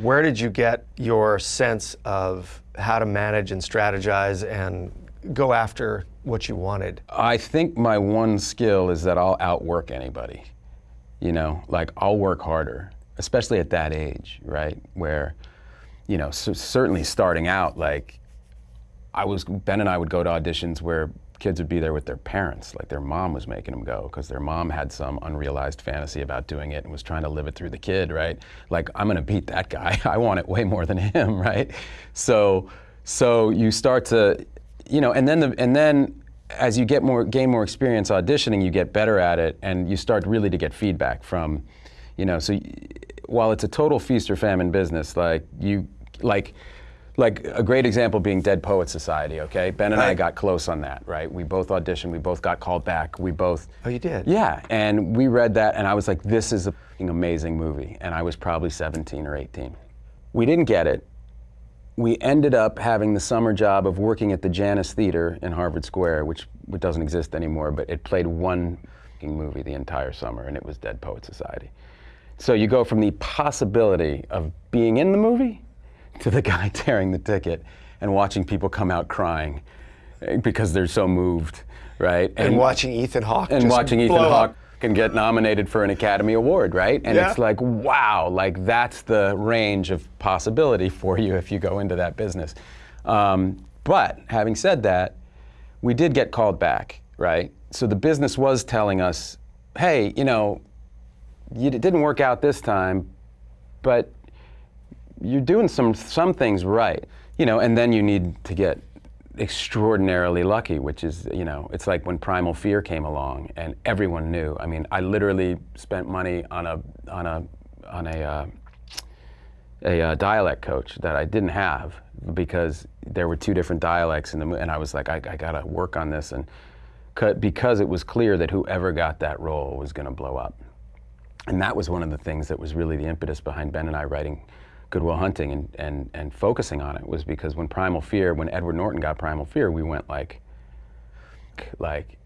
Where did you get your sense of how to manage and strategize and go after what you wanted? I think my one skill is that I'll outwork anybody. You know, like I'll work harder, especially at that age, right? Where, you know, so certainly starting out, like I was, Ben and I would go to auditions where kids would be there with their parents, like their mom was making them go because their mom had some unrealized fantasy about doing it and was trying to live it through the kid, right? Like I'm gonna beat that guy. I want it way more than him, right? So, so you start to, you know, and then the, and then as you get more, gain more experience auditioning, you get better at it, and you start really to get feedback from, you know, so while it's a total feast or famine business, like you, like, like a great example being Dead Poet Society, okay? Ben and right. I got close on that, right? We both auditioned, we both got called back, we both... Oh, you did? Yeah, and we read that, and I was like, this is an amazing movie, and I was probably 17 or 18. We didn't get it, we ended up having the summer job of working at the Janus Theater in Harvard Square, which, doesn't exist anymore, but it played one movie the entire summer, and it was Dead Poet Society. So you go from the possibility of being in the movie to the guy tearing the ticket and watching people come out crying because they're so moved, right? And, and watching Ethan Hawke and watching Ethan Hawke can get nominated for an Academy Award, right? And yeah. it's like, wow, like that's the range of possibility for you if you go into that business. Um, but having said that, we did get called back, right? So the business was telling us, hey, you know, it didn't work out this time, but you're doing some some things right, you know, and then you need to get extraordinarily lucky, which is, you know, it's like when Primal Fear came along and everyone knew. I mean, I literally spent money on a, on a, on a, uh, a uh, dialect coach that I didn't have because there were two different dialects in the and I was like, I, I gotta work on this and because it was clear that whoever got that role was gonna blow up. And that was one of the things that was really the impetus behind Ben and I writing Good Will Hunting and, and, and focusing on it was because when Primal Fear, when Edward Norton got Primal Fear, we went like, like,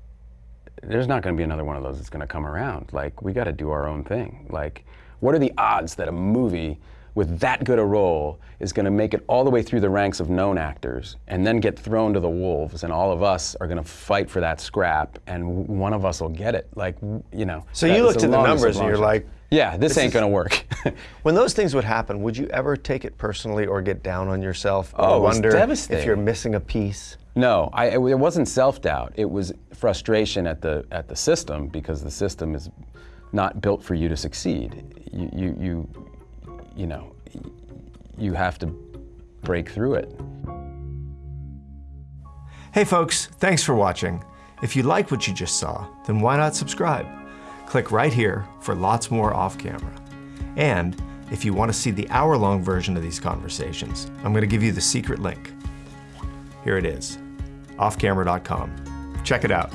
there's not going to be another one of those that's going to come around. Like, we got to do our own thing. Like, what are the odds that a movie with that good a role is going to make it all the way through the ranks of known actors and then get thrown to the wolves and all of us are going to fight for that scrap and one of us will get it like you know so you looked at the numbers and you're like yeah, this, this ain't going to work. when those things would happen, would you ever take it personally or get down on yourself or oh, wonder if you're missing a piece? No, I, it, it wasn't self-doubt. It was frustration at the at the system because the system is not built for you to succeed. You you you, you know, you have to break through it. Hey folks, thanks for watching. If you like what you just saw, then why not subscribe? Click right here for lots more off camera. And if you want to see the hour-long version of these conversations, I'm going to give you the secret link. Here it is, offcamera.com. Check it out.